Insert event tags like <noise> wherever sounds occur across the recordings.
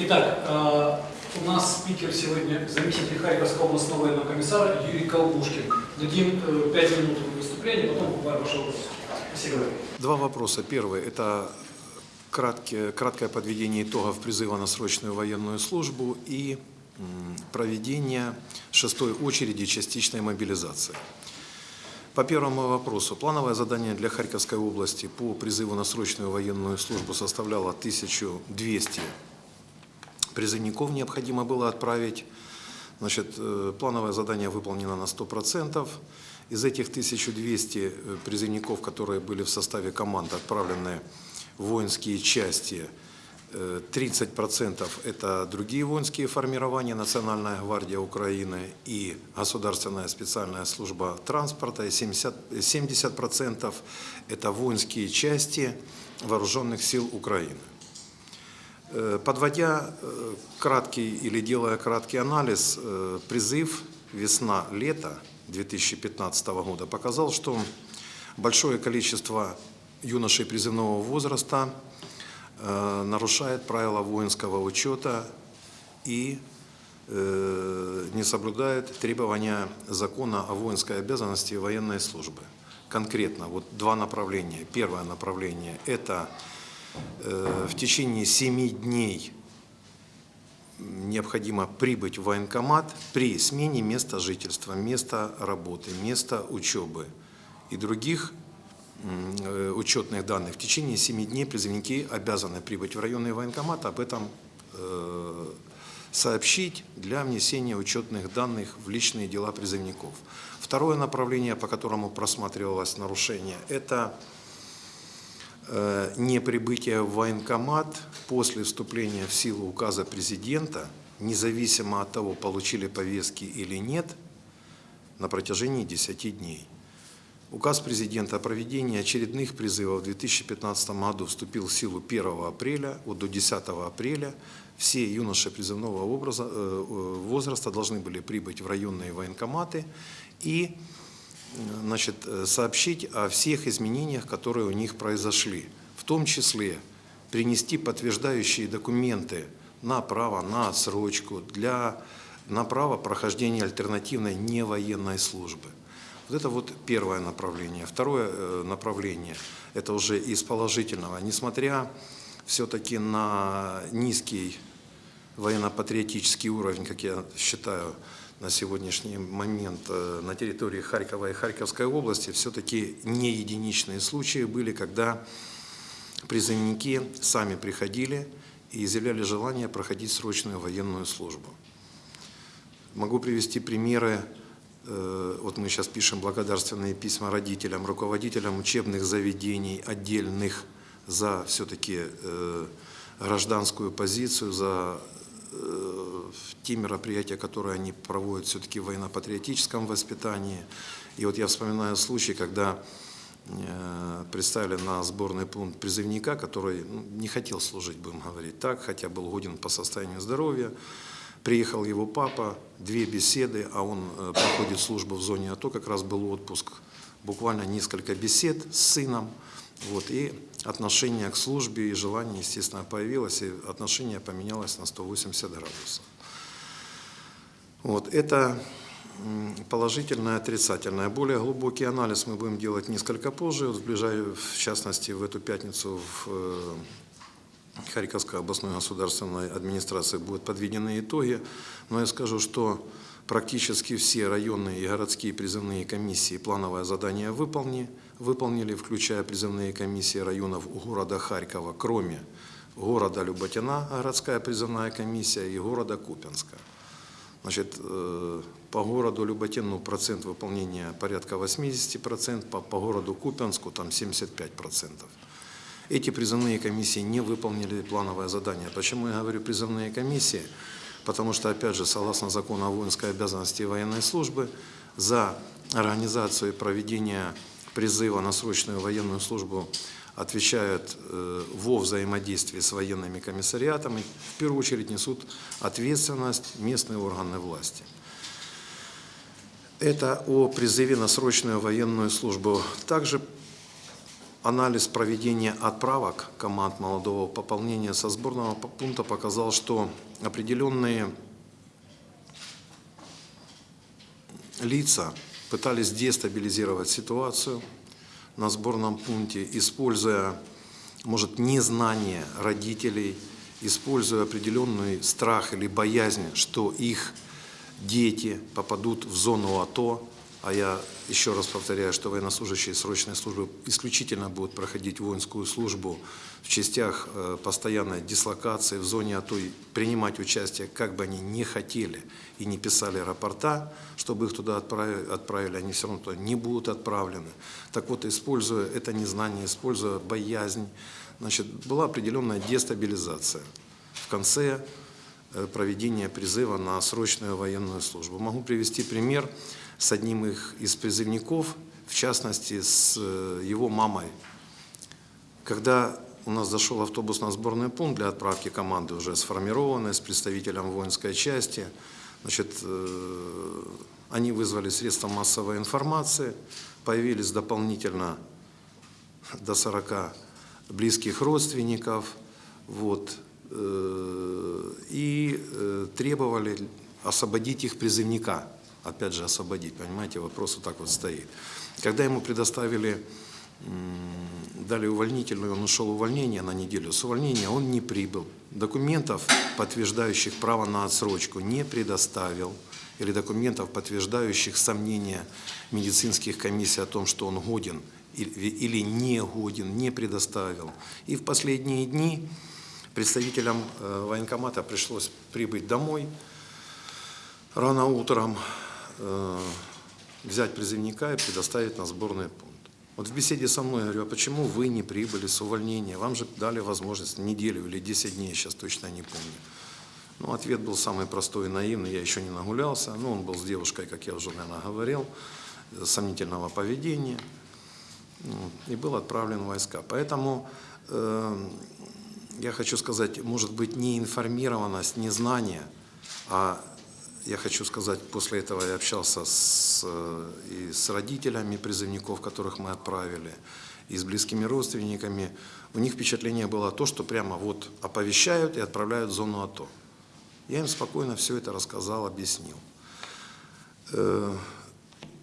Итак, э, у нас спикер сегодня заместитель Харьковского областного военного комиссара Юрий Колбушкин. Дадим э, 5 минут выступления, потом буквально ваш вопрос. Спасибо. Два вопроса. Первый – это краткие, краткое подведение итогов призыва на срочную военную службу и проведение шестой очереди частичной мобилизации. По первому вопросу. Плановое задание для Харьковской области по призыву на срочную военную службу составляло 1200 призывников необходимо было отправить. Значит, э, плановое задание выполнено на 100%. Из этих 1200 э, призывников, которые были в составе команд отправлены в воинские части, э, 30% это другие воинские формирования, Национальная гвардия Украины и Государственная специальная служба транспорта, и 70%, 70% это воинские части вооруженных сил Украины. Э, Подводя э, краткий или делая краткий анализ, э, призыв весна-лето 2015 года показал, что большое количество юношей призывного возраста нарушает правила воинского учета и не соблюдает требования закона о воинской обязанности военной службы. Конкретно вот два направления. Первое направление – это в течение семи дней необходимо прибыть в военкомат при смене места жительства, места работы, места учебы и других э, учетных данных. В течение 7 дней призывники обязаны прибыть в районный военкомат, об этом э, сообщить для внесения учетных данных в личные дела призывников. Второе направление, по которому просматривалось нарушение, это э, неприбытие в военкомат после вступления в силу указа президента, независимо от того, получили повестки или нет, на протяжении 10 дней. Указ президента о проведении очередных призывов в 2015 году вступил в силу 1 апреля. Вот до 10 апреля все юноши призывного образа, э, э, возраста должны были прибыть в районные военкоматы и э, значит, э, сообщить о всех изменениях, которые у них произошли. В том числе принести подтверждающие документы на право на отсрочку, для, на право прохождения альтернативной невоенной службы. Вот это вот первое направление. Второе э, направление, это уже из положительного. Несмотря все-таки на низкий военно-патриотический уровень, как я считаю, на сегодняшний момент э, на территории Харькова и Харьковской области, все-таки не единичные случаи были, когда призывники сами приходили и изъявляли желание проходить срочную военную службу. Могу привести примеры Э, вот мы сейчас пишем благодарственные письма родителям, руководителям учебных заведений отдельных за все-таки э, гражданскую позицию, за те мероприятия, которые они проводят все-таки в военно-патриотическом воспитании. И вот я вспоминаю случай, когда представили на сборный пункт призывника, который ну, не хотел служить, будем говорить так, хотя был годен по состоянию здоровья. Приехал его папа, две беседы, а он э, проходит службу в зоне АТО, как раз был отпуск. Буквально несколько бесед с сыном. Вот, и отношение к службе и желание, естественно, появилось, и отношение поменялось на 180 градусов. Вот, это положительное, отрицательное. Более глубокий анализ мы будем делать несколько позже, вот в, ближай, в частности, в эту пятницу в э, Харьковской областной государственной администрации будут подведены итоги. Но я скажу, что практически все районные и городские призывные комиссии плановое задание выполнили, выполнили, включая призывные комиссии районов города Харькова, кроме города Люботина, городская призывная комиссия, и города Купенска. Значит, э, по городу Люботину процент выполнения порядка 80%, по, городу Купенску там 75%. Эти призывные комиссии не выполнили плановое задание. Почему я говорю призывные комиссии? Потому что, опять же, согласно закону о воинской обязанности и военной службы, за организацию и проведение призыва на срочную военную службу отвечают э, во взаимодействии с военными комиссариатами, в первую очередь несут ответственность местные органы власти. Это о призыве на срочную военную службу. Также Анализ проведения отправок команд молодого пополнения со сборного пункта показал, что определенные лица пытались дестабилизировать ситуацию на сборном пункте, используя, может, незнание родителей, используя определенный страх или боязнь, что их дети попадут в зону АТО, а я еще раз повторяю, что военнослужащие срочной службы исключительно будут проходить воинскую службу в частях э, постоянной дислокации в зоне АТО и принимать участие, как бы они не хотели и не писали рапорта, чтобы их туда отправили, они все равно туда не будут отправлены. Так вот, используя это незнание, используя боязнь, значит, была определенная дестабилизация в конце э, проведения призыва на срочную военную службу. Могу привести пример с одним их из призывников, в частности, с э, его мамой. Когда у нас зашел автобус на сборный пункт для отправки команды, уже сформированной, с представителем воинской части, значит, э, они вызвали средства массовой информации, появились дополнительно до 40 близких родственников, вот, э, и требовали освободить их призывника – опять же, освободить. Понимаете, вопрос вот так вот стоит. Когда ему предоставили, дали увольнительную, он ушел увольнение на неделю. С увольнения он не прибыл. Документов, подтверждающих право на отсрочку, не предоставил. Или документов, подтверждающих сомнения медицинских комиссий о том, что он годен или не годен, не предоставил. И в последние дни представителям э, военкомата пришлось прибыть домой рано утром, взять призывника и предоставить на сборный пункт. Вот в беседе со мной я говорю, а почему вы не прибыли с увольнения? Вам же дали возможность неделю или 10 дней, сейчас точно не помню. Ну, ответ был самый простой и наивный, я еще не нагулялся. Ну, он был с девушкой, как я уже, наверное, говорил, сомнительного поведения. Ну, и был отправлен в войска. Поэтому э, я хочу сказать, может быть, не информированность, не знание, а я хочу сказать, после этого я общался с, э, и с родителями призывников, которых мы отправили, и с близкими родственниками. У них впечатление было то, что прямо вот оповещают и отправляют в зону АТО. Я им спокойно все это рассказал, объяснил. Э,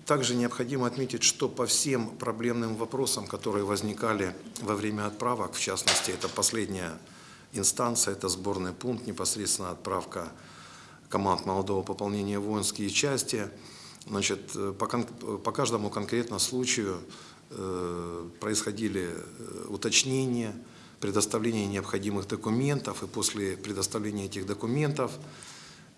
также необходимо отметить, что по всем проблемным вопросам, которые возникали во время отправок, в частности, это последняя инстанция, это сборный пункт, непосредственно отправка команд молодого пополнения воинские части. Значит, э, по, по каждому конкретному случаю э, происходили э, уточнения, предоставление необходимых документов, и после предоставления этих документов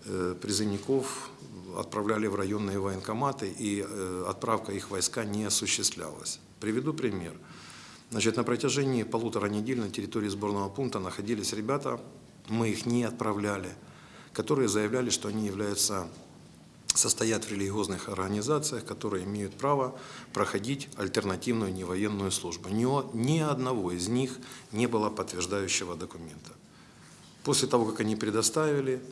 э, призывников отправляли в районные военкоматы, и э, отправка их войска не осуществлялась. Приведу пример. Значит, на протяжении полутора недель на территории сборного пункта находились ребята, мы их не отправляли – которые заявляли, что они являются, состоят в религиозных организациях, которые имеют право проходить альтернативную невоенную службу. Ни, ни одного из них не было подтверждающего документа. После того, как они предоставили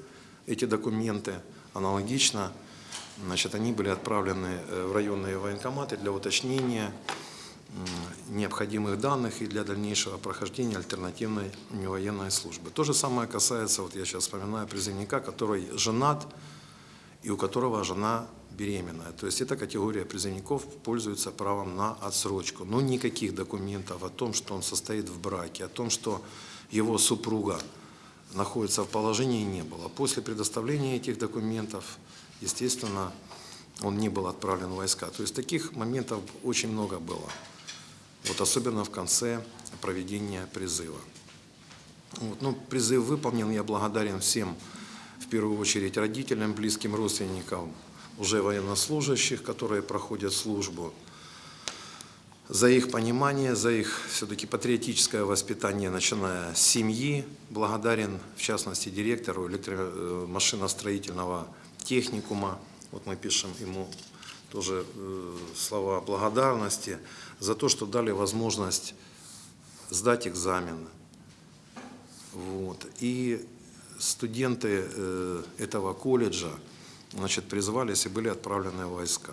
эти документы, аналогично, значит, они были отправлены э, в районные военкоматы для уточнения необходимых данных и для дальнейшего прохождения альтернативной военной службы. То же самое касается, вот я сейчас вспоминаю призывника, который женат и у которого жена беременная. То есть эта категория призывников пользуется правом на отсрочку. Но никаких документов о том, что он состоит в браке, о том, что его супруга находится в положении, не было. После предоставления этих документов, естественно, он не был отправлен в войска. То есть таких моментов очень много было вот особенно в конце проведения призыва. Вот, ну, призыв выполнен, я благодарен всем, в первую очередь родителям, близким родственникам, уже военнослужащих, которые проходят службу, за их понимание, за их все-таки патриотическое воспитание, начиная с семьи. Благодарен, в частности, директору электромашиностроительного техникума. Вот мы пишем ему тоже э, слова благодарности за то, что дали возможность сдать экзамен. Вот. И студенты э, этого колледжа значит, призвались и были отправлены в войска.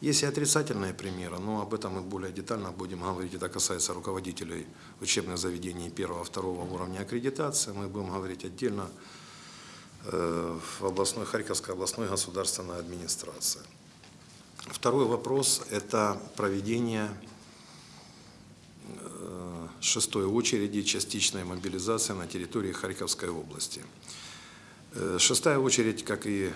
Есть и отрицательные примеры, но об этом мы более детально будем говорить. Это касается руководителей учебных заведений первого, второго уровня аккредитации. Мы будем говорить отдельно э, в областной, Харьковской областной государственной администрации. Второй вопрос – это проведение э, шестой очереди частичной мобилизации на территории Харьковской области. Э, Шестая очередь, как и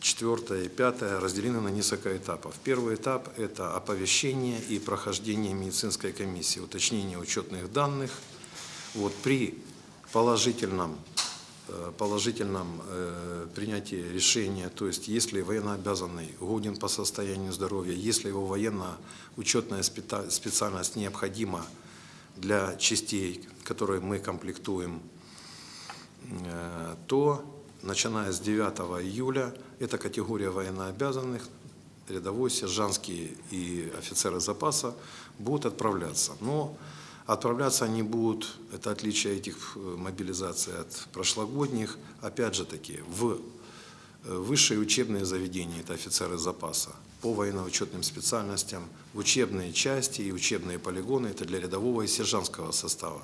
четвертая и пятая, разделены на несколько этапов. Первый этап – это оповещение и прохождение медицинской комиссии, уточнение учетных данных. Вот, при положительном, положительном э, принятии решения, то есть если военнообязанный годен по состоянию здоровья, если его военно-учетная специальность необходима для частей, которые мы комплектуем, э, то начиная с 9 июля эта категория военнообязанных, рядовой, сержантские и офицеры запаса будут отправляться. Но отправляться они будут, это отличие этих э, мобилизаций от прошлогодних, опять же таки, в э, высшие учебные заведения, это офицеры запаса, по военно-учетным специальностям, учебные части и учебные полигоны, это для рядового и сержантского состава,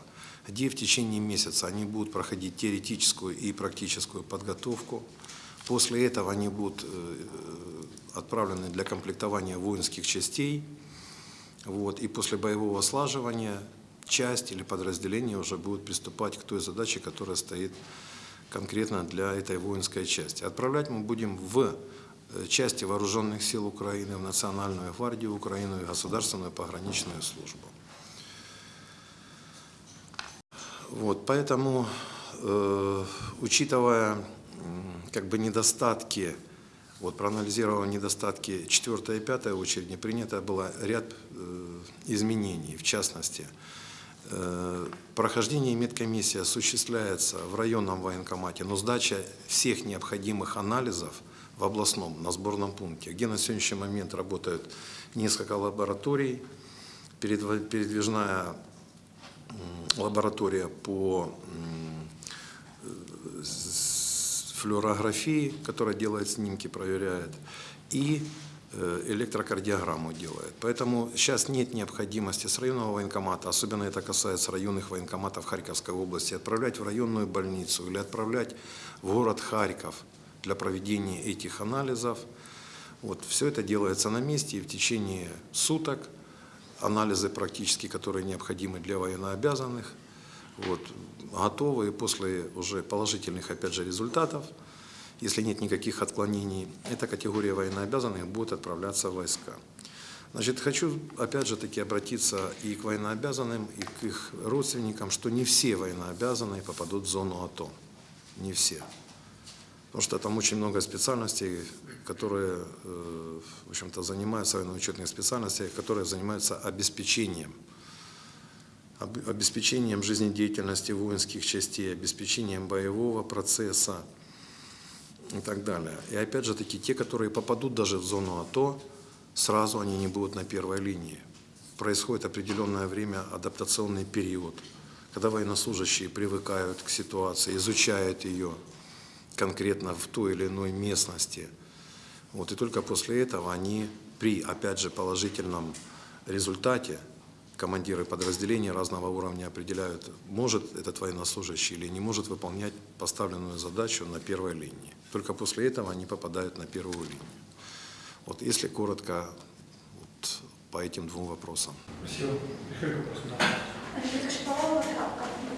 где в течение месяца они будут проходить теоретическую и практическую подготовку. После этого они будут э, отправлены для комплектования воинских частей, вот, и после боевого слаживания часть или подразделение уже будет приступать к той задаче, которая стоит конкретно для этой воинской части. Отправлять мы будем в э, части вооруженных сил Украины, в Национальную гвардию Украины и Государственную пограничную службу. Вот, поэтому, э, учитывая как бы недостатки, вот проанализировав недостатки 4 и 5 очереди, принято было ряд э, изменений, в частности, прохождение медкомиссии осуществляется в районном военкомате, но сдача всех необходимых анализов в областном, на сборном пункте, где на сегодняшний момент работают несколько лабораторий, передвижная лаборатория по э, флюорографии, которая делает снимки, проверяет, и э, электрокардиограмму делает. Поэтому сейчас нет необходимости с районного военкомата, особенно это касается районных военкоматов Харьковской области, отправлять в районную больницу или отправлять в город Харьков для проведения этих анализов. Вот, все это делается на месте и в течение суток анализы практически, которые необходимы для военнообязанных, вот, готовы и после уже положительных, опять же, результатов, если нет никаких отклонений, эта категория военнообязанных будет отправляться в войска. Значит, хочу опять же таки обратиться и к военнообязанным, и к их родственникам, что не все военнообязанные попадут в зону АТО. Не все. Потому что там очень много специальностей, которые, э, в общем-то, занимаются военно-учетных специальностей, которые занимаются обеспечением об- обеспечением жизнедеятельности воинских частей, обеспечением боевого процесса и так далее. И опять же таки, те, которые попадут даже в зону АТО, сразу они не будут на первой линии. Происходит определенное время, адаптационный период, когда военнослужащие привыкают к ситуации, изучают ее конкретно в той или иной местности. Вот, и только после этого они при, опять же, положительном результате командиры подразделений разного уровня определяют, может этот военнослужащий или не может выполнять поставленную задачу на первой линии. Только после этого они попадают на первую линию. Вот если коротко вот, по этим двум вопросам. Спасибо. Михаил вопрос, да.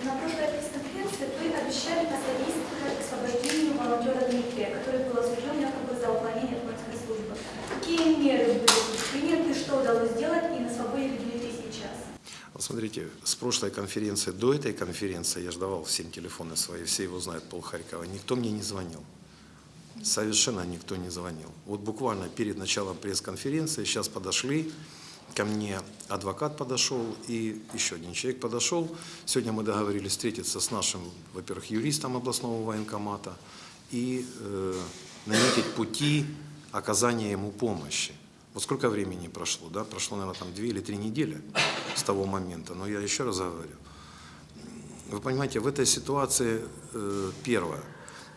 На прошлой пресс-конференции вы обещали посодействовать освобождению волонтера Дмитрия, который был осужден якобы за уклонение от воинской службы. Какие меры были приняты, что удалось сделать и на свободе ли Дмитрий сейчас? Вот смотрите, с прошлой конференции до этой конференции, я же давал всем телефоны свои, все его знают, пол Харькова, никто мне не звонил. Совершенно никто не звонил. Вот буквально перед началом пресс-конференции сейчас подошли, ко мне адвокат подошел и еще один человек подошел. Сегодня мы договорились встретиться с нашим, во-первых, юристом областного военкомата и э, наметить пути оказания ему помощи. Вот сколько времени прошло, да? Прошло, наверное, там две или три недели с того момента. Но я еще раз говорю, вы понимаете, в этой ситуации э, первое,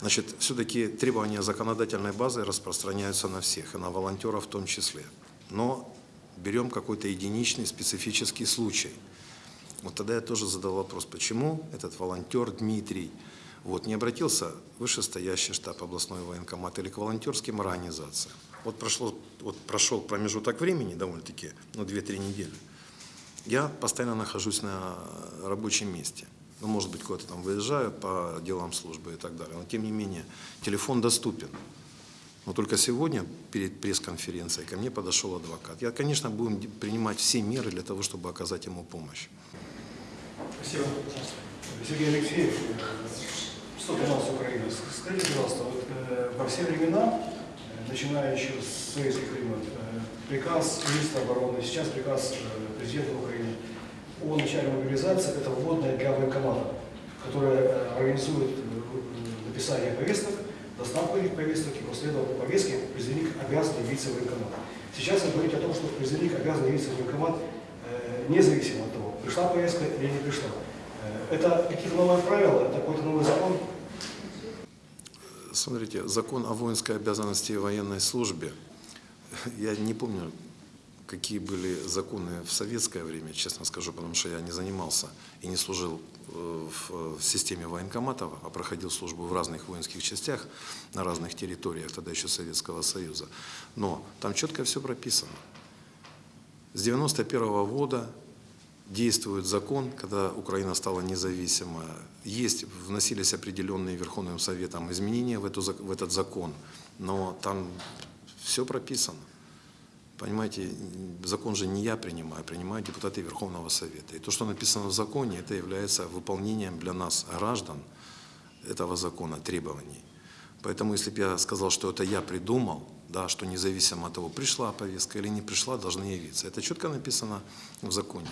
значит, все-таки требования законодательной базы распространяются на всех, и на волонтеров в том числе. но берем какой-то единичный специфический случай. Вот тогда я тоже задал вопрос, почему этот волонтер Дмитрий вот, не обратился в вышестоящий штаб областной военкомат или к волонтерским организациям. Вот, прошло, вот прошел промежуток времени довольно-таки, ну, 2-3 недели. Я постоянно нахожусь на рабочем месте. Ну, может быть, куда-то там выезжаю по делам службы и так далее. Но, тем не менее, телефон доступен. Но только сегодня, перед пресс-конференцией, ко мне подошел адвокат. Я, конечно, будем принимать все меры для того, чтобы оказать ему помощь. Спасибо. Пожалуйста. Сергей Алексеев, что канал Украина. Скажите, пожалуйста, вот, э, во все времена, э, начиная еще с советских времен, э, приказ министра обороны, сейчас приказ э, президента Украины о начале мобилизации – это вводная для военкомата, которая э, организует написание повесток, доставку этих повесток и после этого по повестке призывник обязан явиться в военкомат. Сейчас вы говорите о том, что призывник обязан явиться в военкомат независимо от того, пришла повестка или не пришла. Это какие-то новые правила, это какой-то новый закон? Смотрите, закон о воинской обязанности и военной службе, <laughs> я не помню, какие были законы в советское время, честно скажу, потому что я не занимался и не служил э, в системе военкоматов, а проходил службу в разных воинских частях на разных территориях, тогда еще Советского Союза. Но там четко все прописано. С 91 года действует закон, когда Украина стала независима. Есть, вносились определенные Верховным Советом изменения в, эту, в этот закон, но там все прописано. Понимаете, закон же не я принимаю, принимают депутаты Верховного Совета. И то, что написано в законе, это является выполнением для нас, граждан, этого закона, требований. Поэтому, если бы я сказал, что это я придумал, да, что независимо от того, пришла повестка или не пришла, должны явиться. Это четко написано в законе.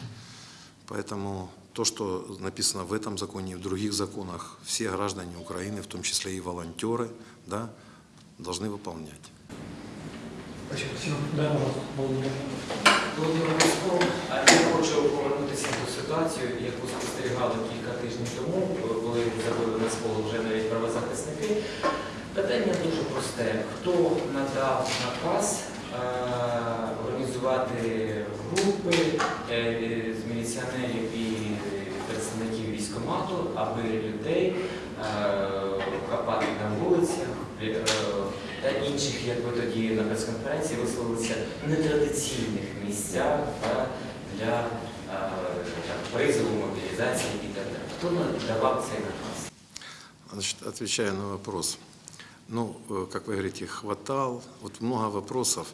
Поэтому то, что написано в этом законе и в других законах, все граждане Украины, в том числе и волонтеры, да, должны выполнять. Спасибо. Спасибо. Да, пожалуйста. Володимир. Володимир Міськов, а я хочу повернутися в ту ситуацію, яку спостерігали кілька тижнів тому, коли забили на сполу вже навіть правозахисники. Питання дуже просте. Хто надав наказ е, організувати групи е, з міліціонерів і представників військкомату, аби людей е, хапати на вулицях е, та інших, як ви тоді на прес-конференції висловилися, нетрадиційних місцях та для е, так, призову, мобілізації і так далі. Хто надавав цей наказ? Значит, отвечая на вопрос. Ну, э, как вы говорите, хватал. Вот много вопросов.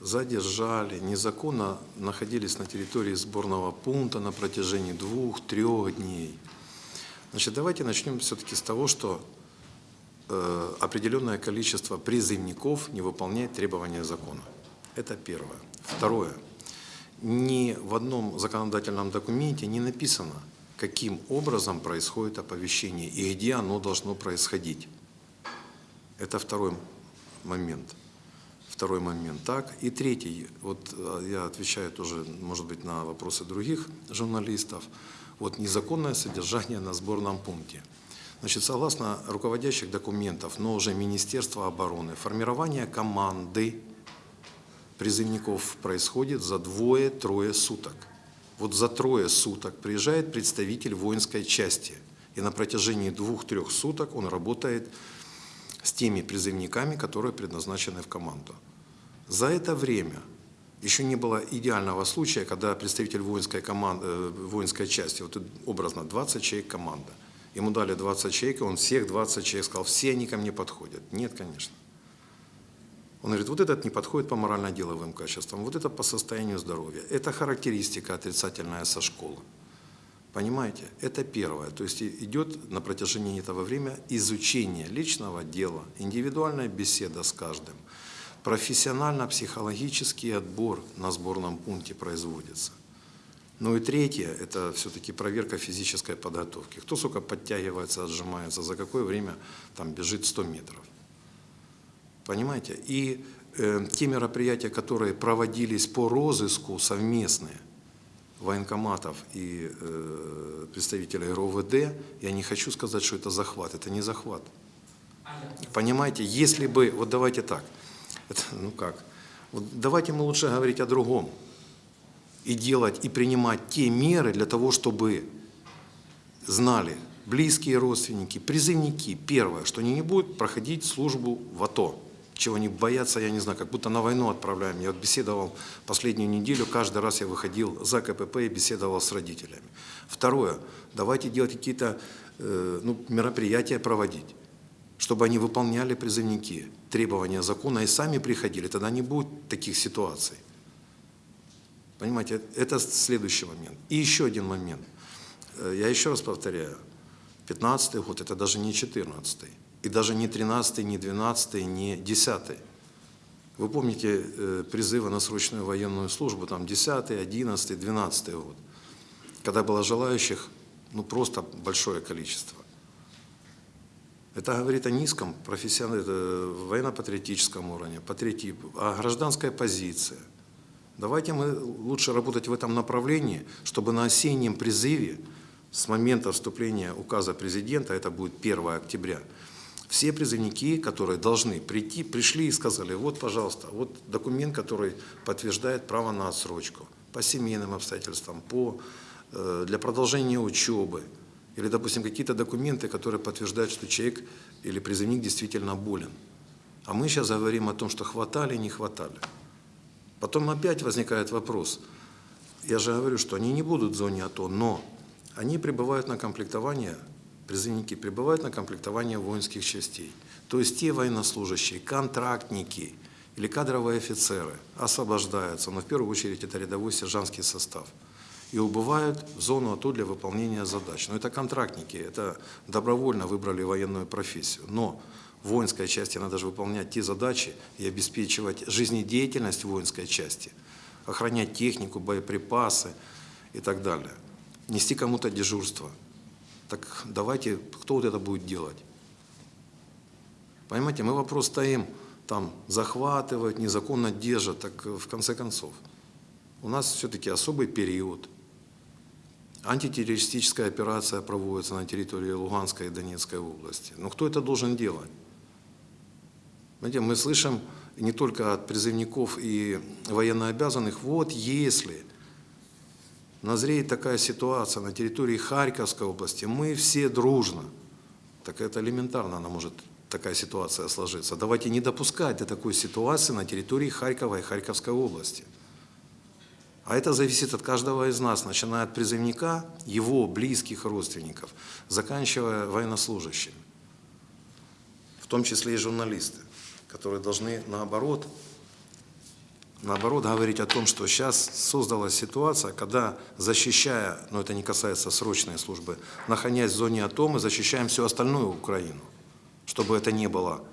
Задержали, незаконно находились на территории сборного пункта на протяжении двух-трех дней. Значит, давайте начнем все-таки с того, что э, определенное количество призывников не выполняет требования закона. Это первое. Второе. Ни в одном законодательном документе не написано, каким образом происходит оповещение и где оно должно происходить. Это второй момент. Второй момент. Так. И третий, вот э, я отвечаю тоже, может быть, на вопросы других журналистов. Вот незаконное содержание на сборном пункте. Значит, согласно руководящих документов, но уже Министерства обороны, формирование команды призывников происходит за двое-трое суток. Вот за трое суток приезжает представитель воинской части, и на протяжении двух-трех суток он работает с теми призывниками, которые предназначены в команду. За это время еще не было идеального случая, когда представитель воинской, команды, э, воинской части, вот образно 20 человек команда, ему дали 20 человек, и он всех 20 человек сказал, все они ко мне подходят. Нет, конечно. Он говорит, вот этот не подходит по морально-деловым качествам, вот это по состоянию здоровья. Это характеристика отрицательная со школы. Понимаете? Это первое. То есть идет на протяжении этого времени изучение личного дела, индивидуальная беседа с каждым. Профессионально-психологический отбор на сборном пункте производится. Ну и третье, это все-таки проверка физической подготовки. Кто сколько подтягивается, отжимается, за какое время там бежит 100 метров. Понимаете? И э, те мероприятия, которые проводились по розыску совместные военкоматов и э, представителей РОВД, я не хочу сказать, что это захват. Это не захват. Понимаете, если бы, вот давайте так, это, ну как, Вот давайте мы лучше говорить о другом. И делать, и принимать те меры для того, чтобы знали близкие родственники, призывники, первое, что они не будут проходить службу в АТО. Чего они боятся, я не знаю, как будто на войну отправляем. Я вот беседовал последнюю неделю, каждый раз я выходил за КПП и беседовал с родителями. Второе, давайте делать какие-то э, ну, мероприятия проводить, чтобы они выполняли призывники требования закона и сами приходили, тогда не будет таких ситуаций. Понимаете, это следующий момент. И еще один момент. Э, Я еще раз повторяю, 15 год это даже не 14 и даже не 13 не 12 не 10 Вы помните э, призывы на срочную военную службу, там 10 11 12 год, когда было желающих ну, просто большое количество. Это говорит о низком профессиональном, военно-патриотическом уровне, патриоти... о гражданской позиции. Давайте мы лучше работать в этом направлении, чтобы на осеннем призыве с момента вступления указа президента, это будет 1 октября, все призывники, которые должны прийти, пришли и сказали, вот, пожалуйста, вот документ, который подтверждает право на отсрочку по семейным обстоятельствам, по, э, для продолжения учебы, или, допустим, какие-то документы, которые подтверждают, что человек или призывник действительно болен. А мы сейчас говорим о том, что хватали, не хватали. Потом опять возникает вопрос. Я же говорю, что они не будут в зоне АТО, но они прибывают на комплектование, призывники прибывают на комплектование воинских частей. То есть те военнослужащие, контрактники или кадровые офицеры освобождаются, но в первую очередь это рядовой сержантский состав, и убывают в зону АТО для выполнения задач. Но это контрактники, это добровольно выбрали военную профессию. Но в воинской части надо же выполнять те задачи и обеспечивать жизнедеятельность воинской части, охранять технику, боеприпасы и так далее нести кому-то дежурство. Так давайте, кто вот это будет делать? Понимаете, мы вопрос стоим, там, захватывают, незаконно держат, так в конце концов. У нас все-таки особый период. Антитеррористическая операция проводится на территории Луганской и Донецкой области. Но кто это должен делать? Понимаете, мы слышим не только от призывников и военнообязанных, вот если назреет такая ситуация на территории Харьковской области, мы все дружно, так это элементарно, она может такая ситуация сложиться. Давайте не допускать до такой ситуации на территории Харькова и Харьковской области. А это зависит от каждого из нас, начиная от призывника, его близких родственников, заканчивая военнослужащими. В том числе и журналисты, которые должны наоборот наоборот говорить о том, что сейчас создалась ситуация, когда защищая, но это не касается срочной службы, находясь в зоне АТО, мы защищаем всю остальную Украину, чтобы это не было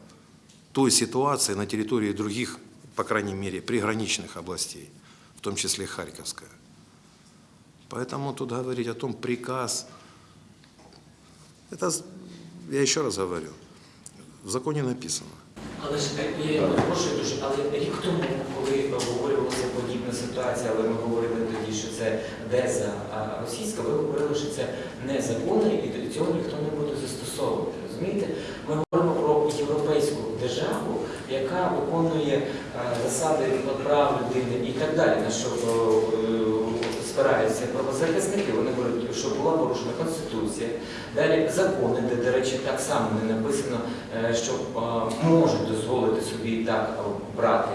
той ситуации на территории других, по крайней мере, приграничных областей, в том числе Харьковская. Поэтому тут говорить о том, приказ, это, я еще раз говорю, в законе написано. Але ж е, я прошу дуже, але рік тому, коли обговорювалася подібна ситуація, але ми говорили тоді, що це деза російська, ви говорили, що це незаконно і до цього ніхто не буде застосовувати. Розумієте? Ми говоримо про європейську державу, яка виконує е, засади прав людини і так далі, на що е, спираються правозахисники. Вони говорять, що була порушена конституція. Далі закони, де, до речі, так само не написано, е, що е, можуть дозволити собі так е, брати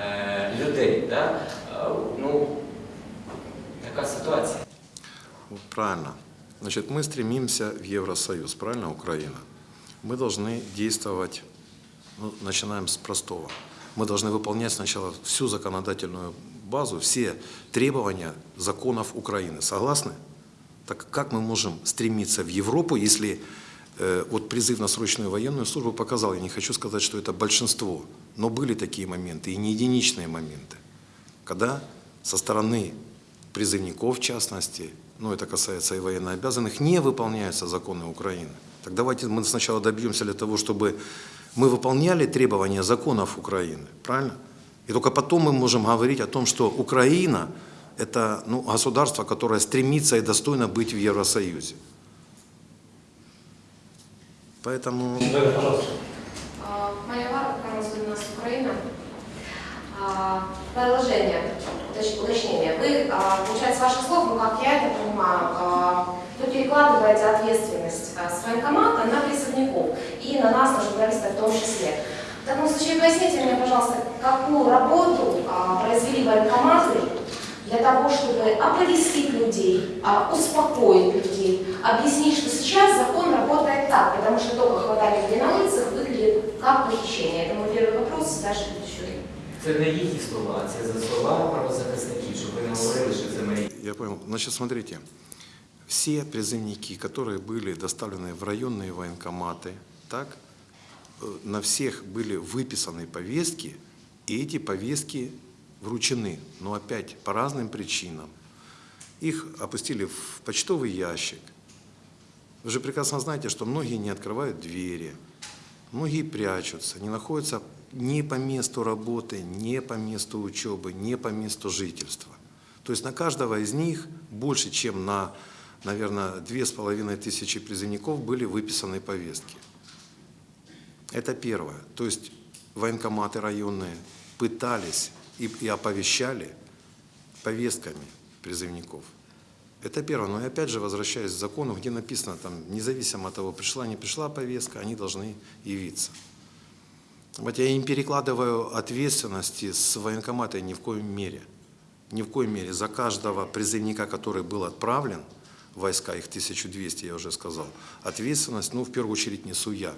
е, людей. Да? Е, Ну, така ситуація. Вот Правильно. Значит, мы стремимся в Евросоюз, правильно, Украина? Мы должны действовать, ну, начинаем с простого. Мы должны выполнять сначала всю законодательную базу, все требования законов Украины. Согласны? Так как мы можем стремиться в Европу, если э, вот призыв на срочную военную службу показал, я не хочу сказать, что это большинство, но были такие моменты, и не единичные моменты, когда со стороны призывников, в частности, ну это касается и военнообязанных, не выполняются законы Украины. Так давайте мы сначала добьемся для того, чтобы мы выполняли требования законов Украины, правильно? И только потом мы можем говорить о том, что Украина – это ну, государство, которое стремится и достойно быть в Евросоюзе. Поэтому Да, пожалуйста. А, Майя Варвар, канал «Особенно нас Украина». А, Продолжение, уточ- уточнение. Вы, а, получается, с ваших слов, ну как я это понимаю, вы перекладываете ответственность а, с военкомата на призывников и на нас, на журналистов в том числе. В таком случае поясните мне, пожалуйста, какую работу а, произвели военкоматы для того, чтобы оповестить людей, а, успокоить людей, объяснить, что сейчас закон работает так, потому что только хватали людей на улицах выглядит как похищение. Это мой первый вопрос, дальше еще. Це не їхні слова, а це за слова правозахисників, щоб ви не говорили, що це мої. Я понял. Значит, смотрите, все призывники, которые были доставлены в районные военкоматы, так, э, на всех были выписаны повестки, и эти повестки вручены, но опять по разным причинам. Их опустили в почтовый ящик. Вы же прекрасно знаете, что многие не открывают двери, многие прячутся, не находятся ни по месту работы, ни по месту учебы, ни по месту жительства. То есть на каждого из них больше, чем на, наверное, две с половиной тысячи призывников были выписаны повестки. Это первое. То есть военкоматы районные пытались и, и оповещали повестками призывников. Это первое. Но и опять же, возвращаясь к закону, где написано, там, независимо от того, пришла, не пришла повестка, они должны явиться. Вот я не перекладываю ответственности с военкомата ни в коем мере. Ни в коем мере. За каждого призывника, который был отправлен войска, их 1200, я уже сказал, ответственность, ну, в первую очередь, несу я.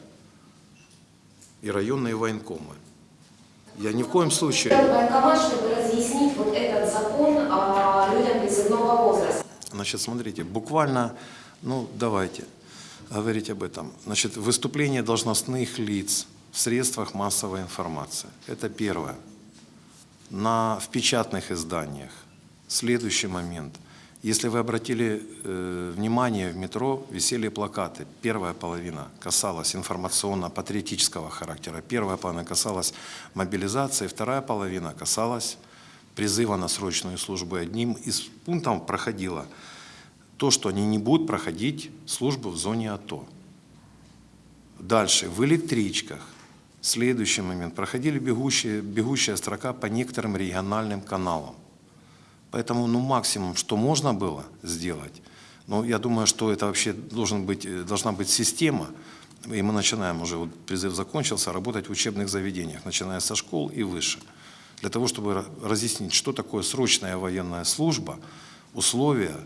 И районные военкомы. Я ни в коем случае... Военкомат, чтобы разъяснить вот этот закон а, людям призывного возраста. Значит, смотрите, буквально, ну, давайте говорить об этом. Значит, выступление должностных лиц в средствах массовой информации. Это первое. На, в печатных изданиях. Следующий момент. Если вы обратили э, внимание, в метро висели плакаты. Первая половина касалась информационно-патриотического характера. Первая половина касалась мобилизации, вторая половина касалась призыва на срочную службу. Одним из пунктов проходило то, что они не будут проходить службу в зоне АТО. Дальше, в электричках. Следующий момент. Проходили бегущие, бегущая строка по некоторым региональным каналам. Поэтому ну, максимум, что можно было сделать, но я думаю, что это вообще должен быть, э, должна быть система, и мы начинаем уже, вот призыв закончился, работать в учебных заведениях, начиная со школ и выше, для того, чтобы ра- разъяснить, что такое срочная военная служба, условия,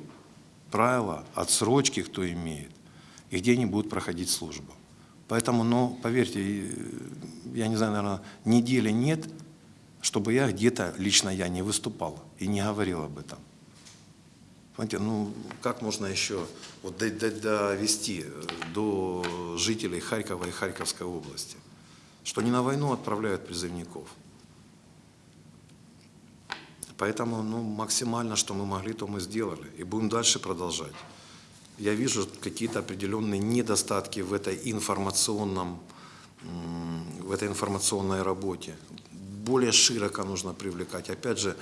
правила, отсрочки, кто имеет, и где они будут проходить службу. Поэтому, ну, поверьте, э, я не знаю, наверное, недели нет, чтобы я где-то, лично я, не выступал и не говорил об этом. Понимаете, ну, как можно еще вот, до- до- довести э, до жителей Харькова и Харьковской области, что не на войну отправляют призывников. Поэтому ну, максимально, что мы могли, то мы сделали. И будем дальше продолжать. Я вижу какие-то определенные недостатки в этой информационном, в этой информационной работе. Более широко нужно привлекать, опять же,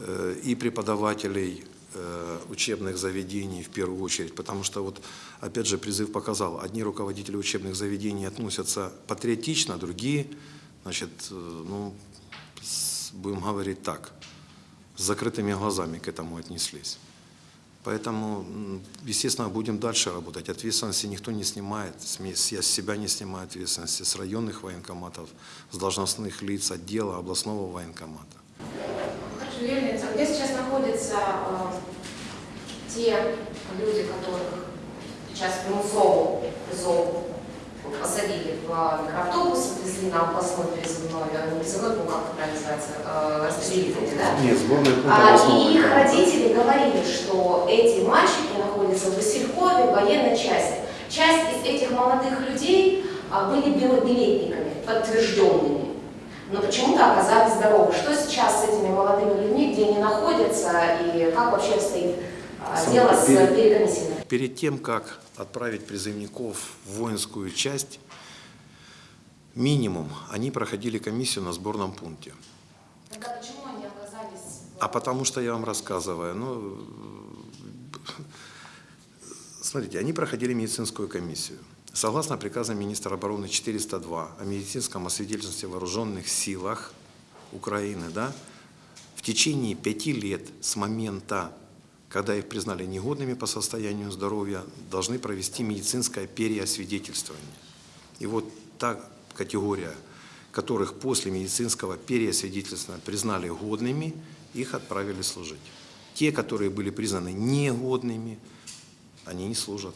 э, и преподавателей э, учебных заведений в первую очередь, потому что вот, опять же, призыв показал, одни руководители учебных заведений относятся патриотично, другие, значит, э, ну, будем говорить так, с закрытыми глазами к этому отнеслись. Поэтому, естественно, будем дальше работать. Ответственности никто не снимает. Я с себя не снимаю ответственности. С районных военкоматов, с должностных лиц отдела областного военкомата. Хорошо, Юрий где сейчас находятся а, те люди, которых сейчас ПЗО посадили в микроавтобус, отвезли на областной призывной, а, не призывной, ну как это правильно называется, а, распределительный, да? Нет, сборный пункт А, и их родители говорили, что эти мальчики находятся в Василькове, в военной части. Часть из этих молодых людей а, были белобилетниками, подтвержденными. Но почему-то оказались здоровы. Что сейчас с этими молодыми людьми, где они находятся, и как вообще обстоит а, дело с перекомиссией? Перед тем, как отправить призывников в воинскую часть, минимум они проходили комиссию на сборном пункте. Тогда почему они оказались... А потому что я вам рассказываю, ну, смотрите, они проходили медицинскую комиссию. Согласно приказу министра обороны 402 о медицинском освидетельстве вооруженных силах, Украины, да, в течение пяти лет с момента, когда их признали негодными по состоянию здоровья, должны провести медицинское переосвидетельствование. И вот та категория, которых после медицинского переосвидетельствования признали годными, их отправили служить. Те, которые были признаны негодными, они не служат.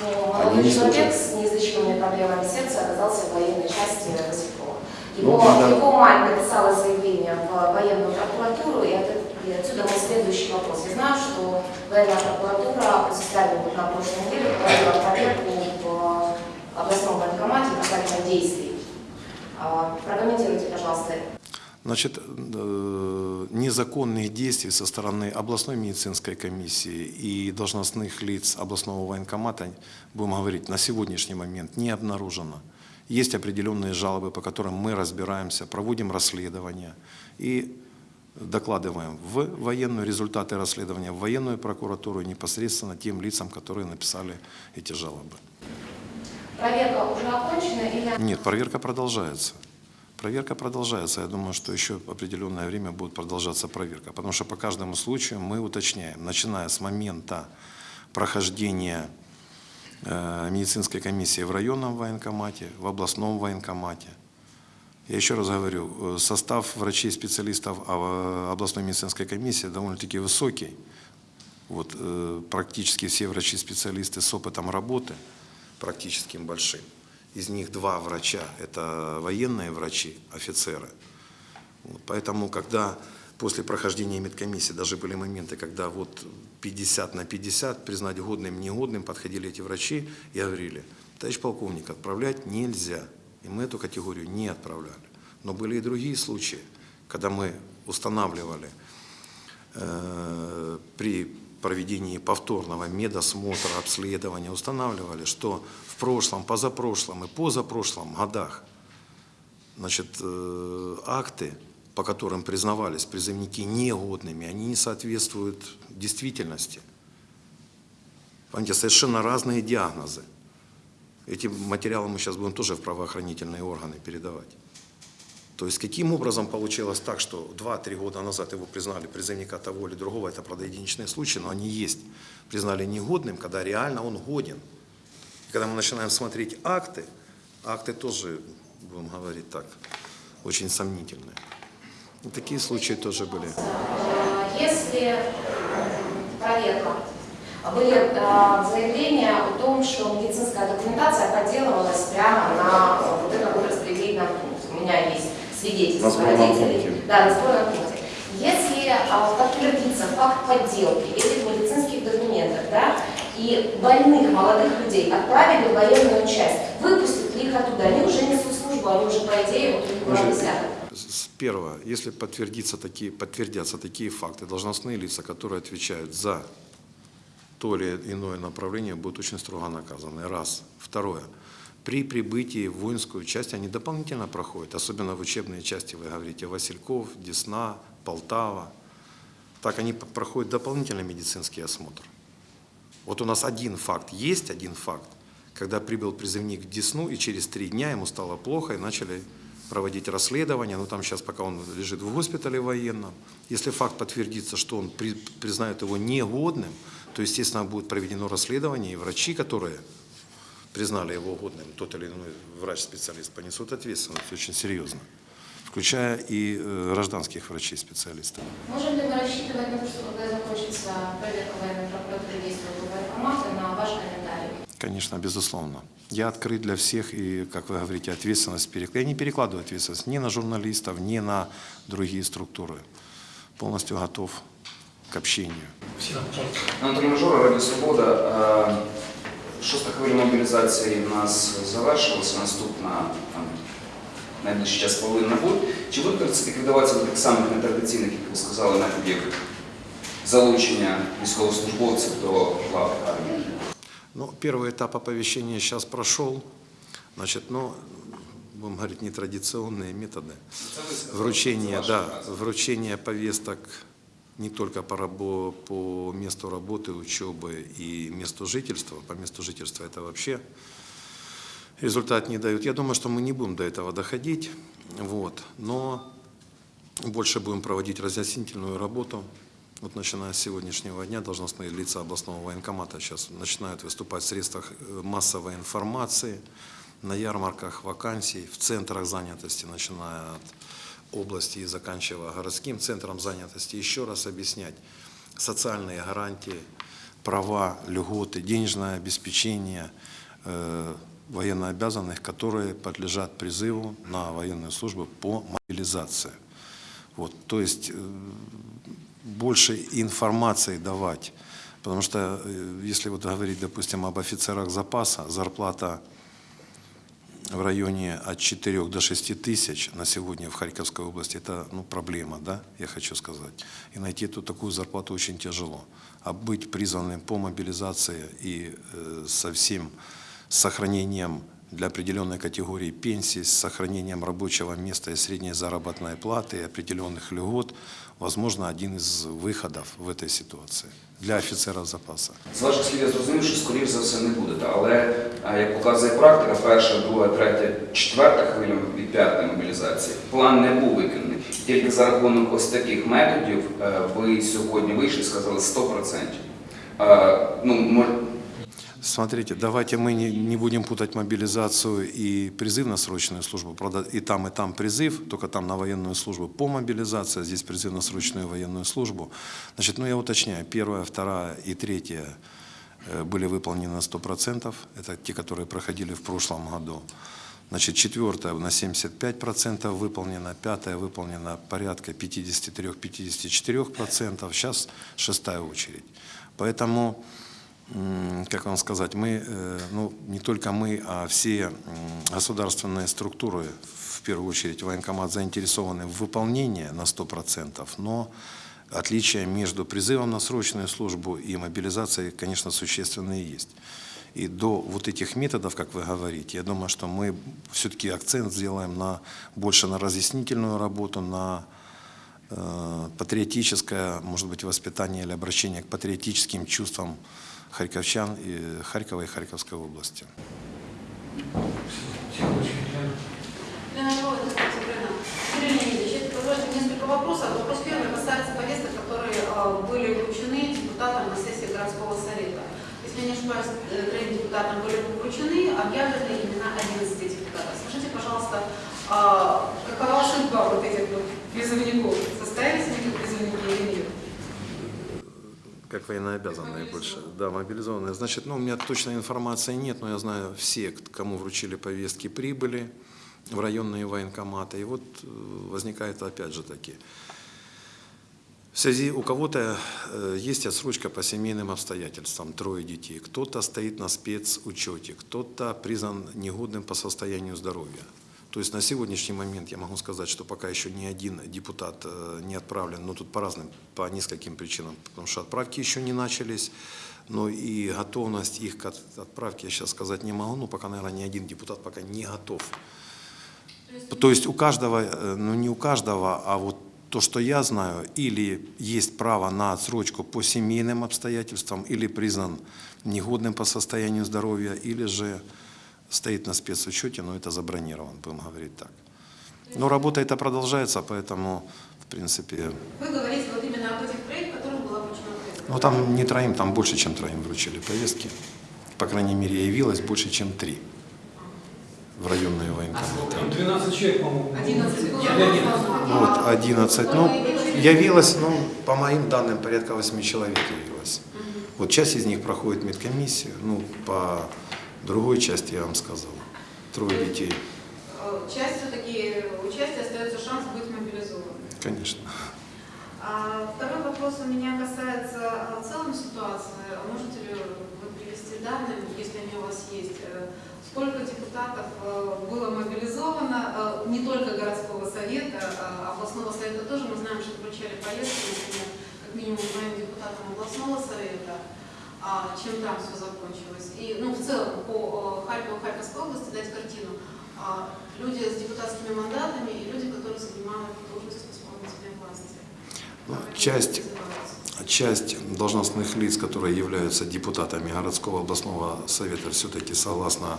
Но молодой человек с неизлечимыми проблемами сердца оказался в военной части Василькова. Его, его мать написала заявление в военную прокуратуру, и, от- и отсюда мой следующий вопрос. Я знаю, что военная прокуратура состоянию на прошлой неделе проводила проверку в областном военкомате касательно действий. А, Прокомментируйте, пожалуйста, Значит, э, незаконных действий со стороны областной медицинской комиссии и должностных лиц областного военкомата, будем говорить, на сегодняшний момент не обнаружено. Есть определенные жалобы, по которым мы разбираемся, проводим расследования и докладываем в военную результаты расследования, в военную прокуратуру непосредственно тем лицам, которые написали эти жалобы. проверка уже окончена или Нет, проверка продолжается. Проверка продолжается. Я думаю, что еще определенное время будет продолжаться проверка. Потому что по каждому случаю мы уточняем, начиная с момента прохождения э, медицинской комиссии в районном военкомате, в областном военкомате. Я еще раз говорю, э, состав врачей-специалистов а, э, областной медицинской комиссии довольно-таки высокий. Вот, э, практически все врачи-специалисты с опытом работы, практически большим. Из них два врача – это военные врачи, офицеры. Вот, поэтому, когда после прохождения медкомиссии даже были моменты, когда вот 50 на 50, признать годным, негодным, подходили эти врачи и говорили, товарищ полковник, отправлять нельзя. И мы эту категорию не отправляли. Но были и другие случаи, когда мы устанавливали э, при проведении повторного медосмотра, обследования, устанавливали, что в прошлом, позапрошлом и позапрошлом годах значит, э, акты, по которым признавались призывники негодными, они не соответствуют действительности. Понимаете, совершенно разные диагнозы. Эти материалы мы сейчас будем тоже в правоохранительные органы передавать. То есть каким образом получилось так, что 2-3 года назад его признали призывника того или другого, это, правда, случаи, но они есть, признали негодным, когда реально он годен. И когда мы начинаем смотреть акты, акты тоже, будем говорить так, очень сомнительные. И такие случаи тоже были. если проверка, были э, заявления о том, что медицинская документация подделывалась прямо на э, вот этом вот распределительном пункте. У меня есть свидетельство родителей. Да, на сборном пункте. Если а, подтвердится факт подделки этих медицинских документов, да, и больных молодых людей отправили в военную часть, выпустят ли их оттуда? Они уже несут службу, они уже, по идее, вот. С- Первое, если подтвердится такие, подтвердятся такие факты, должностные лица, которые отвечают за то или иное направление, будут очень строго наказаны. Раз. Второе. При прибытии в воинскую часть они дополнительно проходят, особенно в учебные части, вы говорите, Васильков, Десна, Полтава. Так они проходят дополнительный медицинский осмотр. Вот у нас один факт, есть один факт, когда прибыл призывник в Десну, и через три дня ему стало плохо, и начали проводить расследование, ну там сейчас пока он лежит в госпитале военном. Если факт подтвердится, что он при- признает его негодным, то, естественно, будет проведено расследование, и врачи, которые признали его годным, тот или иной врач-специалист, понесут ответственность очень серьезно, включая и э, гражданских врачей-специалистов. Можем ли мы рассчитывать на то, что когда закончится проверка военной прокуратуры действия военкомата, на ваш комментарий? Конечно, безусловно. Я открыт для всех, и, как вы говорите, ответственность перекладываю. Я не перекладываю ответственность ни на журналистов, ни на другие структуры. Полностью готов к общению. Всем, пожалуйста. Анатолій Мажора, Радіо Свобода. Е, Шоста хвиля мобілізації в нас завершилася, наступна там, найближчий час повинна бути. Чи будуть це ліквідуватися до тих самих нетрадиційних, як ви сказали, методів залучення військовослужбовців до лав армії? Ну, первый этап оповещения сейчас прошел. Значит, ну, будем говорить, нетрадиционные методы. Це ви сказали, це Вручение, ваша да, фраза. вручение повесток не только по, рабо- по месту работы, учебы и месту жительства. По месту жительства это вообще результат не дают. Я думаю, что мы не будем до этого доходить. Вот. Но больше будем проводить разъяснительную работу. Вот начиная с сегодняшнего дня должностные лица областного военкомата сейчас начинают выступать в средствах э, массовой информации, на ярмарках вакансий, в центрах занятости, начиная от области и заканчивая городским центром занятости. Еще раз объяснять социальные гарантии, права, льготы, денежное обеспечение э, военнообязанных, которые подлежат призыву на военную службу по мобилизации. Вот, то есть э, больше информации давать, потому что э, если вот говорить, допустим, об офицерах запаса, зарплата в районе от 4 до 6 тысяч на сегодня в Харьковской области, это ну, проблема, да, я хочу сказать. И найти тут такую зарплату очень тяжело. А быть призванным по мобилизации и э, со всем сохранением для определенной категории пенсии, с сохранением рабочего места и средней заработной платы, и определенных льгот, возможно, один из выходов в этой ситуации для офіцера запаса. З ваших слів я зрозумів, що скоріш за все не будете. Але як показує практика, перша, друга, третя, четверта хвиля від п'ятої мобілізації, план не був виконаний. Тільки за рахунок ось таких методів е, ви сьогодні вийшли і сказали 100%. Е, Ну, Смотрите, давайте мы не, не будем путать мобилизацию и призыв на срочную службу. Правда, и там, и там призыв, только там на военную службу по мобилизации, а здесь призыв на срочную военную службу. Значит, ну я уточняю, первая, вторая и третья э, были выполнены на 100%. Это те, которые проходили в прошлом году. Значит, четвертая на 75% выполнена, пятая выполнена порядка 53-54%, сейчас шестая очередь. Поэтому как вам сказать, мы, э, ну, не только мы, а все государственные структуры, в первую очередь военкомат, заинтересованы в выполнении на 100%, но отличия между призывом на срочную службу и мобилизацией, конечно, существенные есть. И до вот этих методов, как вы говорите, я думаю, что мы все-таки акцент сделаем на, больше на разъяснительную работу, на э, патриотическое, может быть, воспитание или обращение к патриотическим чувствам харьковчан и Харькова и Харьковской области. Вопросов. Вопрос первый касается повесток, которые были вручены депутатам на сессии городского совета. Если я не ошибаюсь, трем депутатам были вручены, объявлены имена 11 депутатов. Скажите, пожалуйста, а, какова судьба вот этих вот призывников? Состоялись они как призывники или нет? Как военнообязанные больше. Да, мобилизованные. Значит, ну, у меня точной информации нет, но я знаю все, кому вручили повестки, прибыли в районные военкоматы. И вот э, возникает опять же таки. В связи у кого-то э, есть отсрочка по семейным обстоятельствам, трое детей, кто-то стоит на спецучете, кто-то признан негодным по состоянию здоровья. То есть на сегодняшний момент я могу сказать, что пока еще ни один депутат э, не отправлен, но тут по разным, по нескольким причинам, потому что отправки еще не начались, но и готовность их к от- отправке я сейчас сказать не могу, но пока, наверное, ни один депутат пока не готов. То есть у каждого, э, ну не у каждого, а вот то, что я знаю, или есть право на отсрочку по семейным обстоятельствам, или признан негодным по состоянию здоровья, или же стоит на спецучете, но это забронирован, будем говорить так. Но работа эта продолжается, поэтому, в принципе, Вы говорите вот именно об этих троих, которым была вручена повестка. ну там не троим, там больше, чем троим вручили повестки. По крайней мере, явилось больше, чем три в районные военкоматы. Там 12 человек, по-моему. 11 было. Я нет. Вот, 11. Ну, явилось, ну, по моим данным, порядка 8 человек явилось. Вот часть из них проходит медкомиссию, ну, по другой части я вам сказал. Трое детей, Часть все-таки участия остается шанс быть мобилизованным. конечно. А Второй вопрос у меня касается а, в целом ситуации. Можете ли вы привести данные, если они у вас есть, э, сколько депутатов э, было мобилизовано, э, не только городского совета, а областного совета тоже. Мы знаем, что вручали повестки, например, как минимум двоим депутатам областного совета, а чем там все закончилось. И ну, в целом по э, Харькову, Харьковской области дать картину. А, Люди с депутатскими мандатами и люди, которые занимают должность исполнительной власти. Ну, часть, часть должностных лиц, которые являются депутатами городского областного совета, все-таки согласно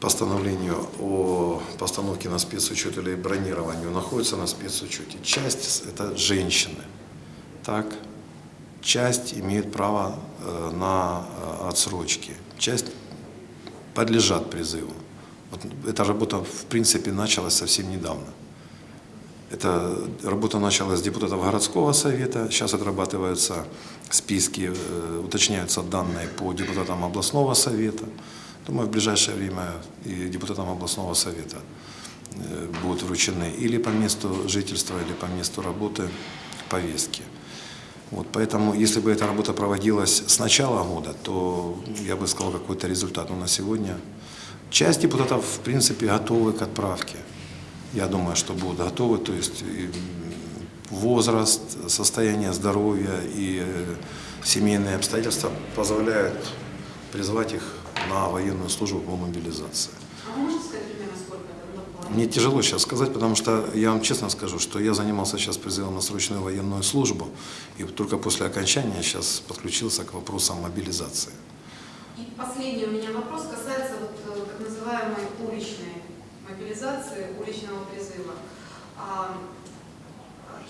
постановлению о постановке на спецучет или бронированию находятся на спецучете. Часть – это женщины. Так, часть имеет право э, на э, отсрочки, часть подлежат призыву. Вот эта работа, в принципе, началась совсем недавно. Эта работа началась с депутатов городского совета, сейчас отрабатываются списки, э, уточняются данные по депутатам областного совета. Думаю, в ближайшее время и депутатам областного совета будут вручены или по месту жительства, или по месту работы повестки. Вот, поэтому, если бы эта работа проводилась с начала года, то я бы сказал какой-то результат. Но на сегодня часть депутатов, в принципе, готовы к отправке. Я думаю, что будут готовы. То есть возраст, состояние здоровья и э, семейные обстоятельства позволяют призвать их на военную службу по мобилизации. А вы можете сказать примерно, сколько это дополнительно? Мне тяжело сейчас сказать, потому что я вам честно скажу, что я занимался сейчас призывом на срочную военную службу, и только после окончания сейчас подключился к вопросам мобилизации. И последний у меня вопрос касается вот, э, так называемой уличной мобилизации, уличного призыва. А,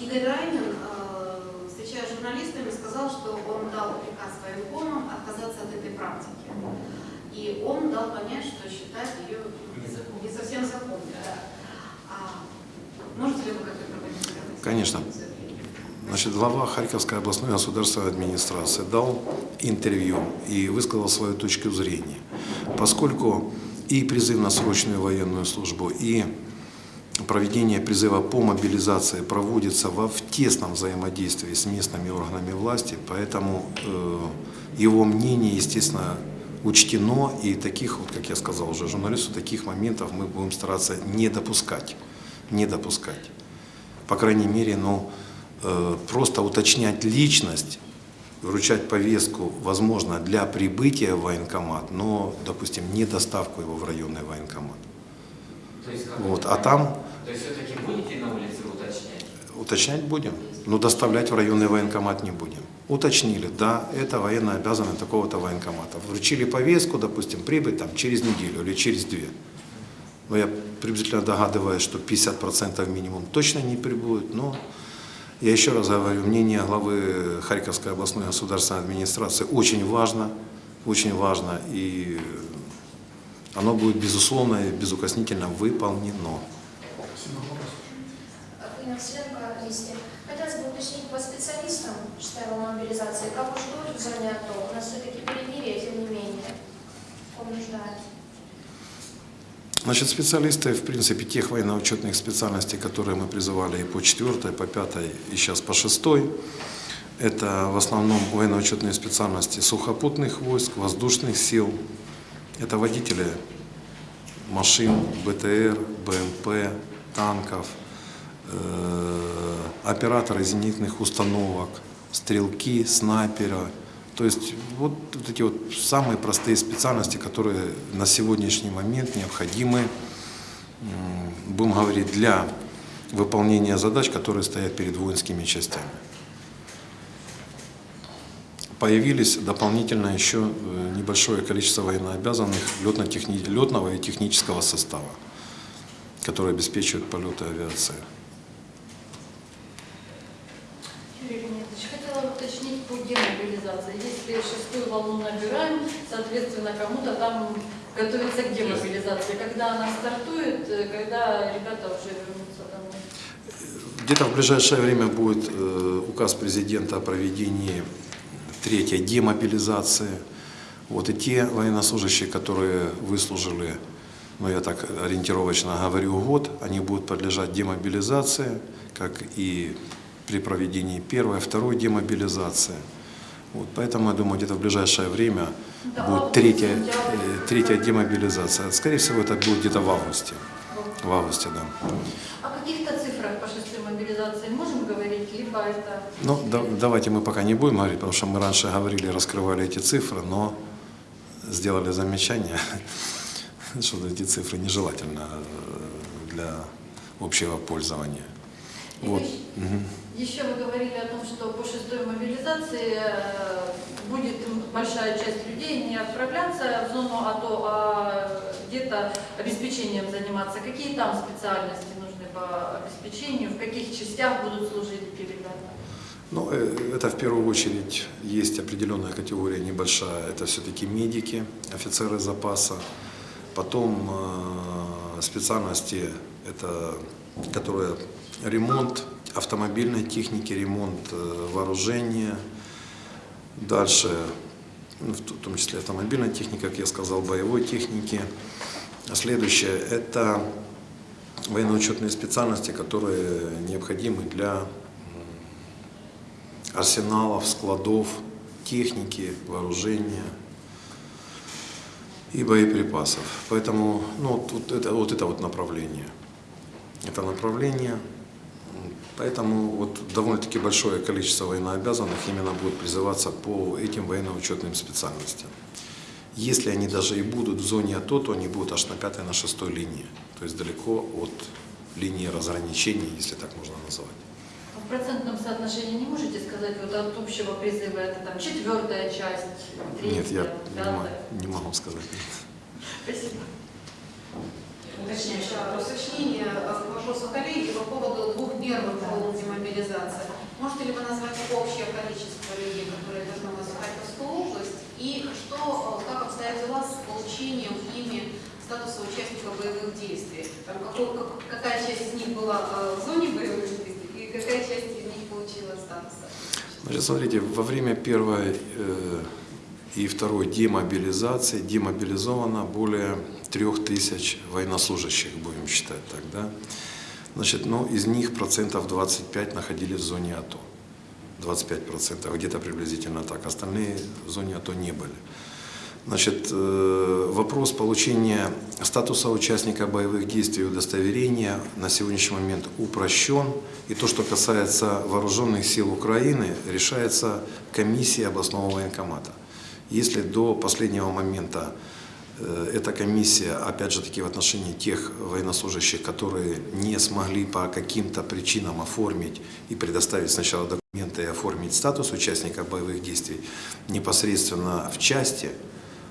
Игорь Райнин, э, встречаясь с журналистами, сказал, что он дал приказ военкомам отказаться от этой практики. И он дал понять, что считает ее не совсем законной. А можете ли вы как-то прокомментировать? Конечно. Значит, глава Харьковской областной государственной администрации дал интервью и высказал свою точку зрения. Поскольку и призыв на срочную военную службу, и проведение призыва по мобилизации проводится во, в тесном взаимодействии с местными органами власти, поэтому э, его мнение, естественно, учтено, и таких, вот, как я сказал уже журналисту, таких моментов мы будем стараться не допускать, не допускать. По крайней мере, ну, э, просто уточнять личность, вручать повестку, возможно, для прибытия в военкомат, но, допустим, не доставку его в районный военкомат. Есть, Вот, а там То есть все-таки будете на улице уточнять? уточнять будем, но доставлять в районный военкомат не будем. Уточнили, да, это военно обязаны такого-то военкомата. Вручили повестку, допустим, прибыть там через неделю или через две. Но я приблизительно догадываюсь, что 50% минимум точно не прибудут, но я еще раз говорю, мнение главы Харьковской областной государственной администрации очень важно, очень важно, и оно будет безусловно и безукоснительно выполнено. Ирина мобилизации, как уж зоне АТО, у нас все-таки перемирие, тем не менее. Он нуждает. Значит, специалисты, в принципе, тех военно-учетных специальностей, которые мы призывали и по четвертой, по пятой, и сейчас по шестой, это в основном военно-учетные специальности сухопутных войск, воздушных сил, это водители машин, БТР, БМП, танков, э, операторы зенитных установок, стрелки, снайперы. То есть вот, вот эти вот самые простые специальности, которые на сегодняшний момент необходимы, будем говорить, для выполнения задач, которые стоят перед воинскими частями. Появились дополнительно еще э, небольшое количество военнообязанных летного и технического состава, которые обеспечивают полеты авиации. По демобилизации. Если шестую волну набираем, соответственно, кому-то там готовится к демобилизации. Когда она стартует, э, когда ребята уже вернутся домой. Где-то в ближайшее время будет э, указ президента о проведении третьей демобилизации. Вот и те военнослужащие, которые выслужили, ну я так ориентировочно говорю, год, они будут подлежать демобилизации, как и при проведении первой, второй демобилизации. Вот, поэтому, я думаю, где-то в ближайшее время Да, будет третья, э, третья демобилизация. Скорее всего, это будет где-то в августе. В августе, да. О каких-то цифрах по шестой мобилизации можем говорить, либо это... Ну, да- давайте мы пока не будем говорить, потому что мы раньше говорили, раскрывали эти цифры, но сделали замечание, <laughs> что эти цифры нежелательно э, для общего пользования. И Вот. Еще вы говорили о том, что по шестой мобилизации э, будет большая часть людей не отправляться в зону АТО, а где-то обеспечением заниматься. Какие там специальности нужны по обеспечению, в каких частях будут служить эти ребята? Ну, э, это в первую очередь есть определенная категория небольшая. Это все-таки медики, офицеры запаса. Потом э, специальности, это, которые ремонт автомобильной техники, ремонт э, вооружения. Дальше, ну, в том числе автомобильной техники, как я сказал, боевой техники. А Следующее – это военно-учетные специальности, которые необходимы для арсеналов, складов, техники, вооружения и боеприпасов. Поэтому ну, вот это, вот это вот направление. Это направление. Поэтому вот довольно-таки большое количество военнообязанных именно будет призываться по этим военно-учетным специальностям. Если они даже и будут в зоне АТО, то они будут аж на пятой, на шестой линии. То есть далеко от линии разграничения, если так можно назвать. А В процентном соотношении не можете сказать, вот от общего призыва это там четвертая часть, третья, Нет, я пятая? не могу сказать. Спасибо. Уточняющее уточнение э, к коллеги по поводу двух первых волн демобилизации. Можете ли вы назвать общее количество людей, которые вернулись в Харьковскую область, и что, э, как обстоят дела с получением ими статуса участника боевых действий? Там, какой- как- какая часть из них была э, в зоне боевых действий, и какая часть из них получила статус? Значит, смотрите, во время первой э, и второй демобилизации демобилизовано более трех тысяч военнослужащих, будем считать так, да? Значит, ну, из них процентов 25 находились в зоне АТО. 25 процентов, где-то приблизительно так. Остальные в зоне АТО не были. Значит, э, вопрос получения статуса участника боевых действий и удостоверения на сегодняшний момент упрощен. И то, что касается вооруженных сил Украины, решается комиссией областного военкомата. Если до последнего момента э, эта комиссия, опять же таки в отношении тех военнослужащих, которые не смогли по каким-то причинам оформить и предоставить сначала документы и оформить статус участника боевых действий непосредственно в части,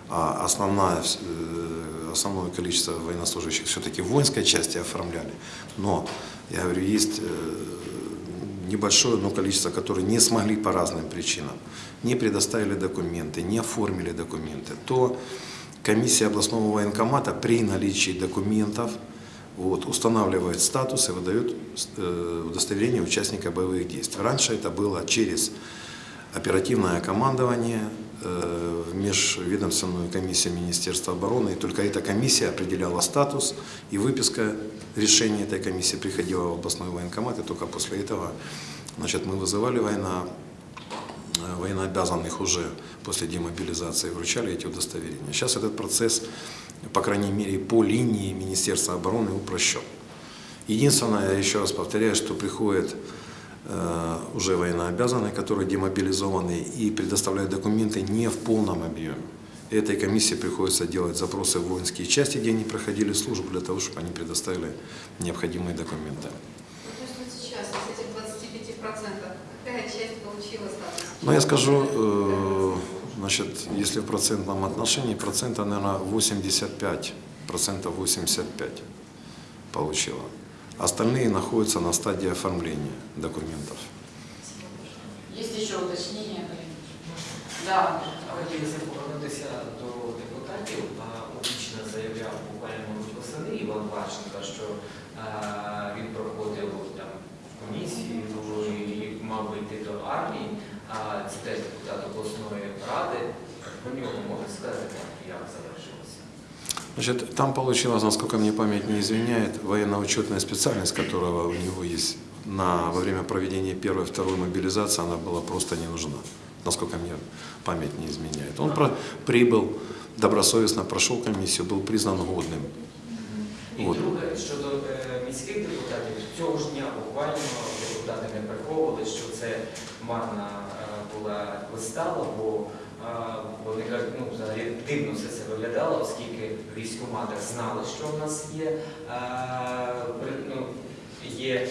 а основное, э, основное количество военнослужащих все-таки в воинской части оформляли. Но, я говорю, есть э, небольшое но количество, которые не смогли по разным причинам, не предоставили документы, не оформили документы, то комиссия областного военкомата при наличии документов вот, устанавливает статус и выдает э, удостоверение участника боевых действий. Раньше это было через оперативное командование, э, в межведомственную комиссию Министерства обороны, и только эта комиссия определяла статус, и выписка решения этой комиссии приходила в областной военкомат, и только после этого значит, мы вызывали э, военнообязанных уже после демобилизации, вручали эти удостоверения. Сейчас этот процесс, по крайней мере, по линии Министерства обороны упрощен. Единственное, я еще раз повторяю, что приходит э, уже военнообязанные, которые демобилизованы и предоставляют документы не в полном объеме. Этой комиссии приходится делать запросы в воинские части, где они проходили службу, для того, чтобы они предоставили необходимые документы. Но я скажу, э, значит, если в процентном отношении, процента, наверное, 85, процентов 85 получила. Остальные находятся на стадии оформления документов. Есть еще уточнения? Да, Хотілося повернутися до депутатів. Публічно заявляв буквально восени Іван Ващенко, що він проходив там комісію і мав би йти до армії. А це теж депутат обласної ради. Про нього можна сказати, як завершилося? Значит, там получилось, насколько мне память не изменяет, военно-учетная специальность, которая у него есть на, во время проведения первой и второй мобилизации, она была просто не нужна, насколько мне память не изменяет. Он про- прибыл, добросовестно прошел комиссию, был признан годным. І От. друге, щодо е, міських депутатів, цього ж дня буквально депутати не приховували, що це марна е, була вистава, бо вони кажуть, ну взагалі дивно все це виглядало, оскільки в знали, що в нас є, ну, є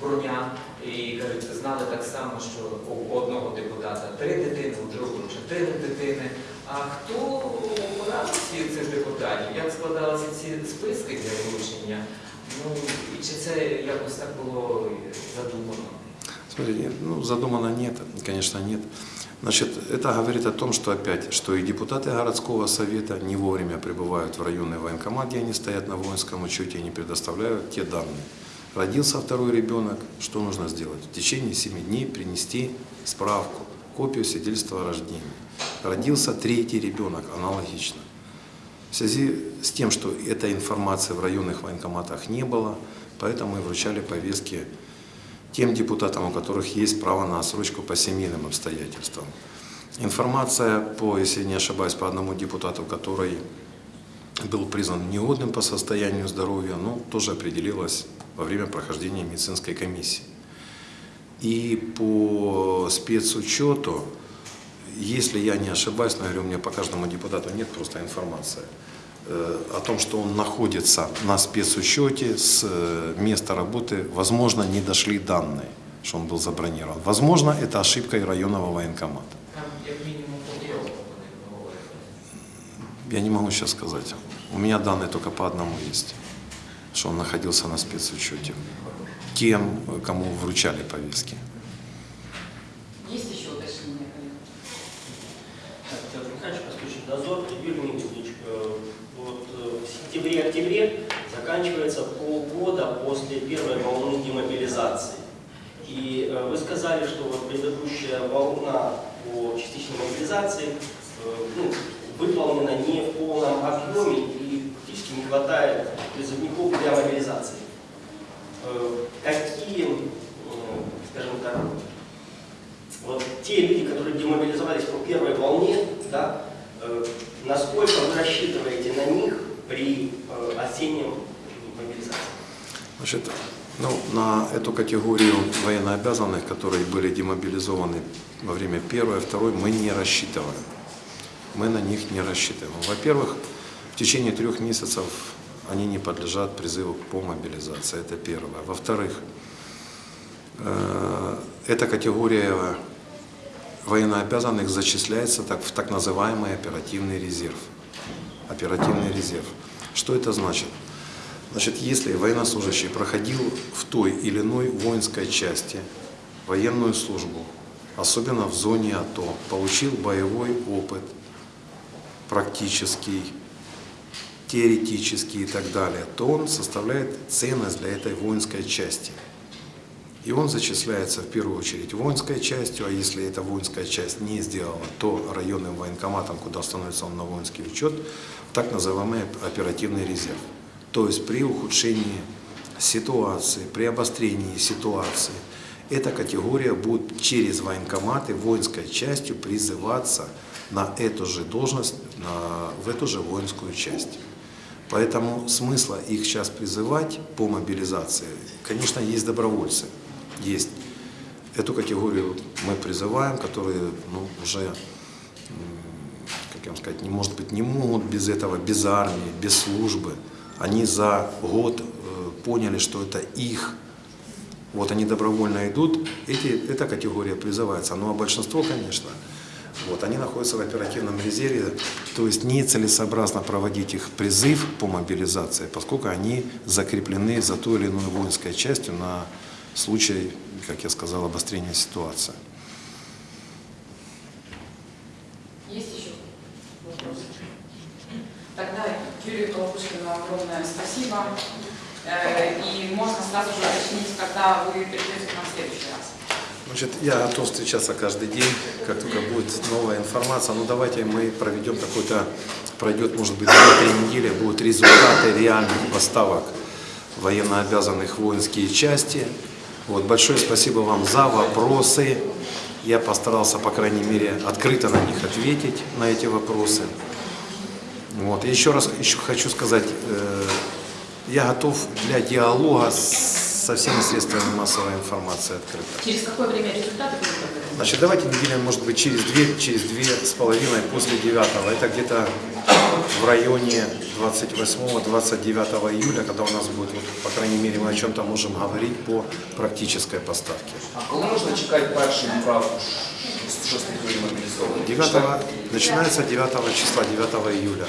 броня. І кажуть, знали так само, що у одного депутата три дитини, у другого чотири дитини. А хто обирав цих депутатів? Як складалися ці списки для вручення? Ну і чи це якось так було задумано? Смотрите, ну, задумано нет, конечно, нет. Значит, это говорит о том, что опять, что и депутаты городского совета не вовремя прибывают в районный военкомат, где они стоят на воинском учете и не предоставляют те данные. Родился второй ребенок, что нужно сделать? В течение 7 дней принести справку, копию свидетельства о рождении. Родился третий ребенок, аналогично. В связи с тем, что этой информации в районных военкоматах не было, поэтому и вручали повестки тем депутатам, у которых есть право на отсрочку по семейным обстоятельствам. Информация по, если не ошибаюсь, по одному депутату, который был признан негодным по состоянию здоровья, ну, тоже определилась во время прохождения медицинской комиссии. И по спецучету, если я не ошибаюсь, но говорю, у меня по каждому депутату нет просто информации, о том, что он находится на спецучете с э, места работы, возможно, не дошли данные, что он был забронирован. Возможно, это ошибка и районного военкомата. Я не могу сейчас сказать. У меня данные только по одному есть, что он находился на спецучете. Тем, кому вручали повестки. Есть еще уточнения, коллеги? Так, Петр Михайлович, Пастушек дозор. Юрий Никитич, э, вот э, в сентябре-октябре заканчивается полгода после первой волны демобилизации. И э, вы сказали, что вот предыдущая волна по частичной мобилизации э, ну, выполнена не в полном объеме и фактически не хватает призывников для мобилизации. Э, Какие, скажем так, вот те люди, которые демобилизовались по первой волне, да, насколько вы рассчитываете на них при э, осеннем мобилизации? Значит, ну, на эту категорию военнообязанных, которые были демобилизованы во время первой, второй, мы не рассчитываем. Мы на них не рассчитываем. Во-первых, в течение трех месяцев они не подлежат призыву по мобилизации. Это первое. Во-вторых, э, эта категория военнообязанных зачисляется так, в так называемый оперативный резерв. Оперативный резерв. Что это значит? Значит, если военнослужащий проходил в той или иной воинской части военную службу, особенно в зоне АТО, получил боевой опыт, практический, теоретический и так далее, то он составляет ценность для этой воинской части. И он зачисляется в первую очередь воинской частью, а если эта воинская часть не сделала, то районным военкоматом, куда становится он на воинский учет, так называемый оперативный резерв. То есть при ухудшении ситуации, при обострении ситуации, эта категория будет через военкоматы воинской частью призываться на эту же должность, на, в эту же воинскую часть. Поэтому смысла их сейчас призывать по мобилизации, конечно, есть добровольцы, есть. Эту категорию мы призываем, которые ну, уже, как сказать, не, может быть, не могут без этого, без армии, без службы. Они за год э, поняли, что это их. Вот они добровольно идут, эти, эта категория призывается. Ну а большинство, конечно, вот, они находятся в оперативном резерве, то есть нецелесообразно проводить их призыв по мобилизации, поскольку они закреплены за той или иной воинской частью на случай, как я сказал, обострения ситуации. Есть еще вопросы? Тогда Юрию Колобушкину огромное спасибо. Э, И можно сразу же уточнить, когда вы придете к нам в следующий раз. Значит, я готов встречаться каждый день, как только будет новая информация. Ну давайте мы проведем какой-то, пройдет может быть 2-3 недели, будут результаты реальных поставок военнообязанных воинские части. Вот, большое спасибо вам за вопросы. Я постарался, по крайней мере, открыто на них ответить, на эти вопросы. Вот. И еще раз еще хочу сказать, э, я готов для диалога с- со всеми средствами массовой информации открыто. Через какое время результаты будут? Значит, давайте неделя, может быть, через две, через две с половиной после 9 Это где-то в районе 28-29 июля, когда у нас будет, вот, по крайней мере, мы о чем-то можем говорить по практической поставке. А коли можна чекати першу відправку мобілізованих? 9, начинается 9 числа, 9 июля.